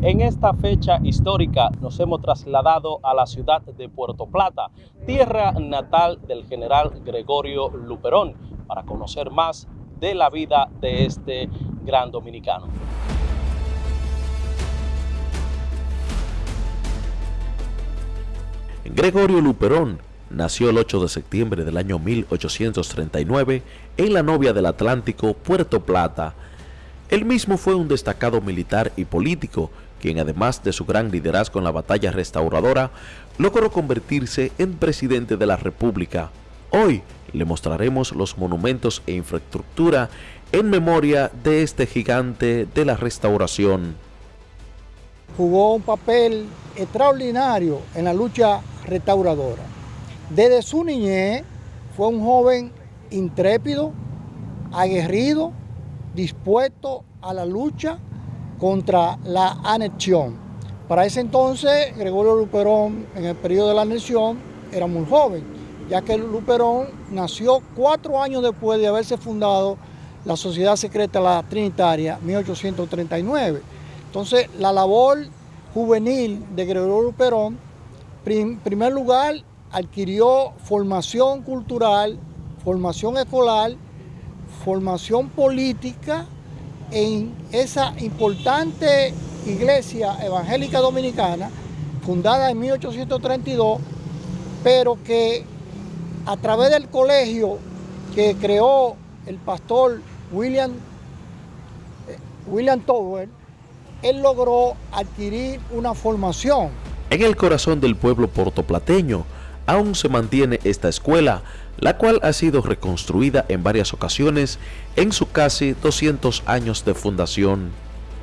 En esta fecha histórica nos hemos trasladado a la ciudad de Puerto Plata, tierra natal del general Gregorio Luperón, para conocer más de la vida de este gran dominicano. Gregorio Luperón nació el 8 de septiembre del año 1839 en la novia del Atlántico, Puerto Plata. Él mismo fue un destacado militar y político, quien además de su gran liderazgo en la batalla restauradora, logró convertirse en presidente de la República. Hoy le mostraremos los monumentos e infraestructura en memoria de este gigante de la restauración. Jugó un papel extraordinario en la lucha restauradora. Desde su niñez fue un joven intrépido, aguerrido, dispuesto a la lucha contra la anexión. Para ese entonces, Gregorio Luperón, en el periodo de la anexión, era muy joven, ya que Luperón nació cuatro años después de haberse fundado la Sociedad Secreta La Trinitaria, 1839. Entonces, la labor juvenil de Gregorio Luperón, en primer lugar, adquirió formación cultural, formación escolar, formación política en esa importante iglesia evangélica dominicana, fundada en 1832, pero que a través del colegio que creó el pastor William, eh, William Tower, él logró adquirir una formación. En el corazón del pueblo portoplateño aún se mantiene esta escuela, la cual ha sido reconstruida en varias ocasiones en su casi 200 años de fundación.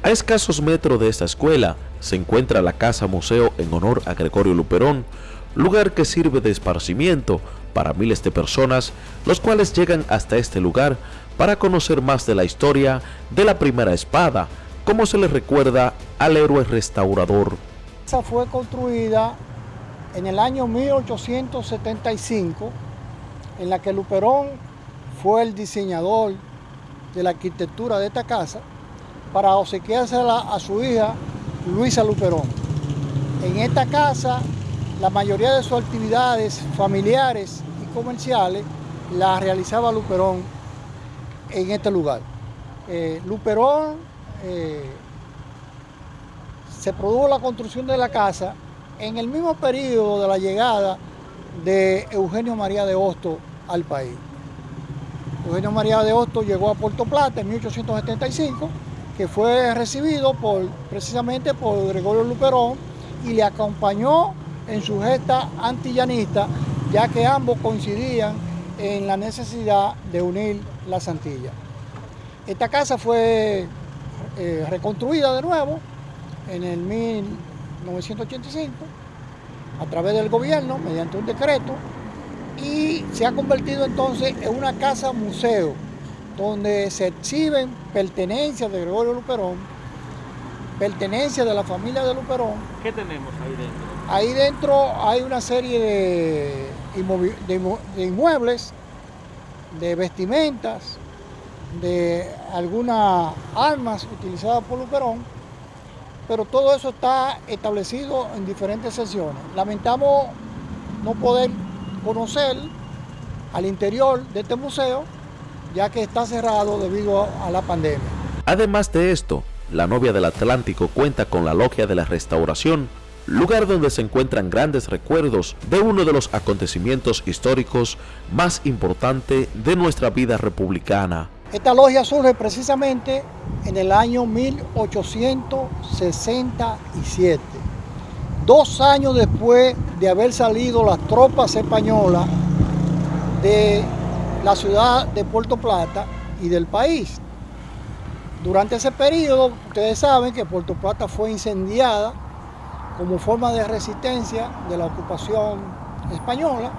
A escasos metros de esta escuela se encuentra la Casa Museo en honor a Gregorio Luperón, lugar que sirve de esparcimiento para miles de personas, los cuales llegan hasta este lugar para conocer más de la historia de la primera espada, como se le recuerda al héroe restaurador. Esa fue construida en el año 1875 en la que Luperón fue el diseñador de la arquitectura de esta casa para obsequiársela a su hija Luisa Luperón. En esta casa la mayoría de sus actividades familiares y comerciales las realizaba Luperón en este lugar. Eh, Luperón eh, se produjo la construcción de la casa en el mismo periodo de la llegada de Eugenio María de Hosto al país. Eugenio María de Hosto llegó a Puerto Plata en 1875, que fue recibido por, precisamente por Gregorio Luperón y le acompañó en su gesta antillanista, ya que ambos coincidían en la necesidad de unir las Antillas. Esta casa fue eh, reconstruida de nuevo en el 1985 a través del gobierno mediante un decreto y se ha convertido entonces en una casa museo donde se exhiben pertenencias de Gregorio Luperón, pertenencias de la familia de Luperón. ¿Qué tenemos ahí dentro? Ahí dentro hay una serie de, de inmuebles, de vestimentas, de algunas armas utilizadas por Luperón, pero todo eso está establecido en diferentes sesiones. Lamentamos no poder conocer al interior de este museo, ya que está cerrado debido a la pandemia. Además de esto, la novia del Atlántico cuenta con la Logia de la Restauración, lugar donde se encuentran grandes recuerdos de uno de los acontecimientos históricos más importantes de nuestra vida republicana. Esta logia surge precisamente en el año 1867, dos años después de haber salido las tropas españolas de la ciudad de Puerto Plata y del país. Durante ese periodo, ustedes saben que Puerto Plata fue incendiada como forma de resistencia de la ocupación española,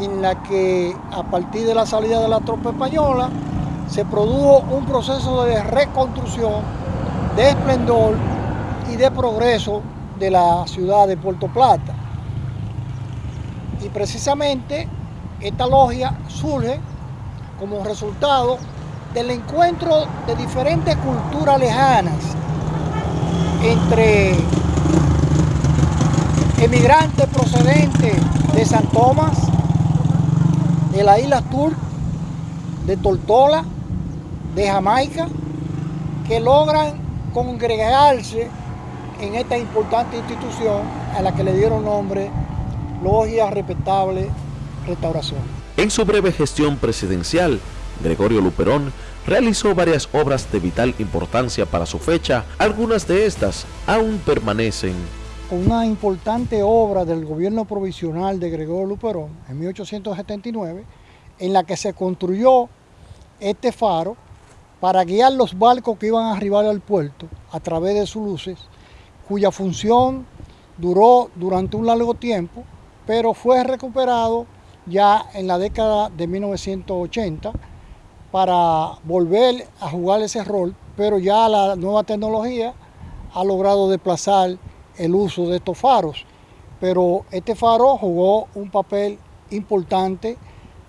en la que a partir de la salida de la tropa española, se produjo un proceso de reconstrucción, de esplendor y de progreso de la ciudad de Puerto Plata. Y precisamente esta logia surge como resultado del encuentro de diferentes culturas lejanas entre emigrantes procedentes de San Tomás, de la isla Turk, de Tortola, de Jamaica, que logran congregarse en esta importante institución a la que le dieron nombre Logia Respetable Restauración. En su breve gestión presidencial, Gregorio Luperón realizó varias obras de vital importancia para su fecha, algunas de estas aún permanecen. Una importante obra del gobierno provisional de Gregorio Luperón en 1879, en la que se construyó este faro para guiar los barcos que iban a arribar al puerto a través de sus luces, cuya función duró durante un largo tiempo, pero fue recuperado ya en la década de 1980 para volver a jugar ese rol, pero ya la nueva tecnología ha logrado desplazar el uso de estos faros. Pero este faro jugó un papel importante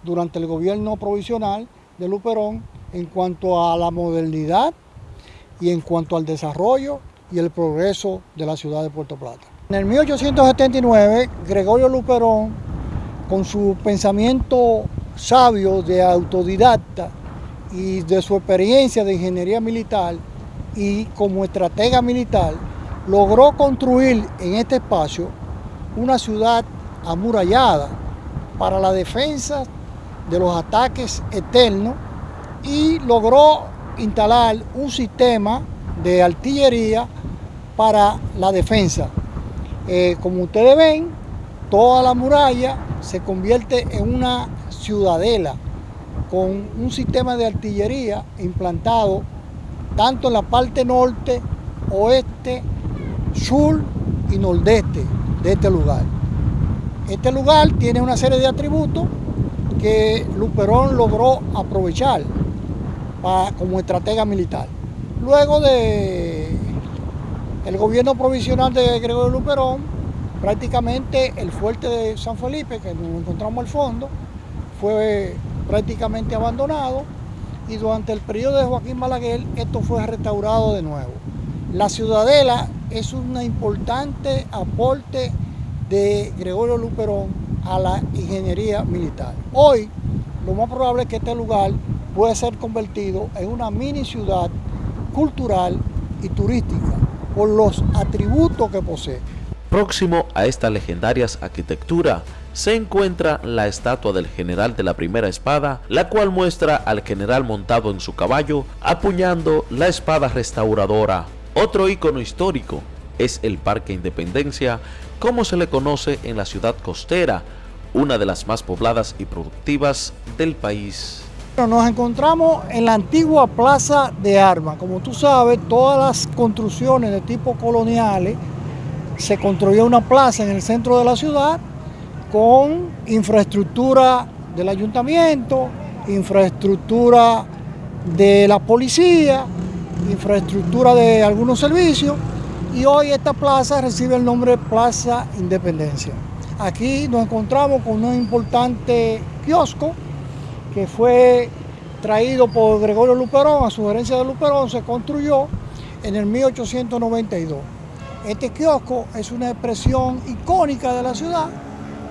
durante el gobierno provisional de Luperón en cuanto a la modernidad y en cuanto al desarrollo y el progreso de la ciudad de Puerto Plata. En el 1879, Gregorio Luperón, con su pensamiento sabio de autodidacta y de su experiencia de ingeniería militar y como estratega militar, logró construir en este espacio una ciudad amurallada para la defensa de los ataques eternos y logró instalar un sistema de artillería para la defensa. Eh, como ustedes ven, toda la muralla se convierte en una ciudadela con un sistema de artillería implantado tanto en la parte norte, oeste, sur y nordeste de este lugar. Este lugar tiene una serie de atributos que Luperón logró aprovechar como estratega militar. Luego de el gobierno provisional de Gregorio Luperón, prácticamente el fuerte de San Felipe, que nos encontramos al fondo, fue prácticamente abandonado y durante el periodo de Joaquín Balaguer esto fue restaurado de nuevo. La ciudadela es un importante aporte de Gregorio Luperón a la ingeniería militar. Hoy lo más probable es que este lugar puede ser convertido en una mini ciudad cultural y turística por los atributos que posee. Próximo a esta legendaria arquitectura se encuentra la estatua del general de la primera espada, la cual muestra al general montado en su caballo apuñando la espada restauradora. Otro icono histórico es el Parque Independencia, como se le conoce en la ciudad costera, una de las más pobladas y productivas del país. Nos encontramos en la antigua Plaza de Armas. Como tú sabes, todas las construcciones de tipo coloniales se construyó una plaza en el centro de la ciudad con infraestructura del ayuntamiento, infraestructura de la policía, infraestructura de algunos servicios y hoy esta plaza recibe el nombre Plaza Independencia. Aquí nos encontramos con un importante kiosco que fue traído por Gregorio Luperón, a sugerencia de Luperón, se construyó en el 1892. Este kiosco es una expresión icónica de la ciudad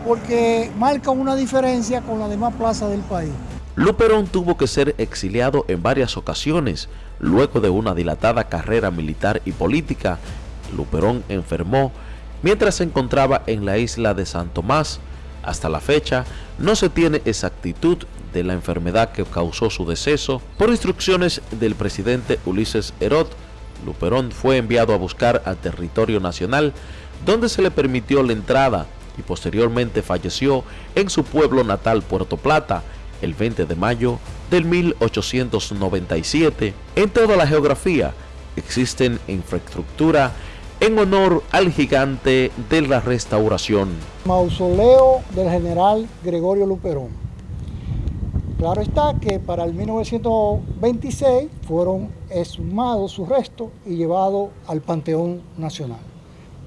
porque marca una diferencia con las demás plazas del país. Luperón tuvo que ser exiliado en varias ocasiones. Luego de una dilatada carrera militar y política, Luperón enfermó mientras se encontraba en la isla de San Tomás. Hasta la fecha, no se tiene exactitud la enfermedad que causó su deceso, por instrucciones del presidente Ulises Herod, Luperón fue enviado a buscar al territorio nacional, donde se le permitió la entrada y posteriormente falleció en su pueblo natal Puerto Plata el 20 de mayo del 1897. En toda la geografía existen infraestructura en honor al gigante de la restauración. Mausoleo del general Gregorio Luperón. Claro está que para el 1926 fueron exhumados sus restos y llevados al Panteón Nacional.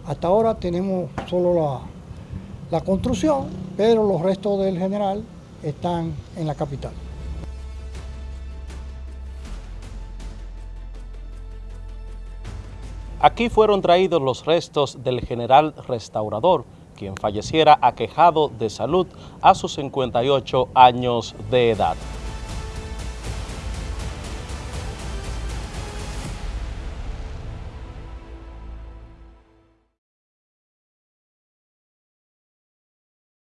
Hasta ahora tenemos solo la, la construcción, pero los restos del general están en la capital. Aquí fueron traídos los restos del general restaurador, quien falleciera aquejado de salud a sus 58 años de edad.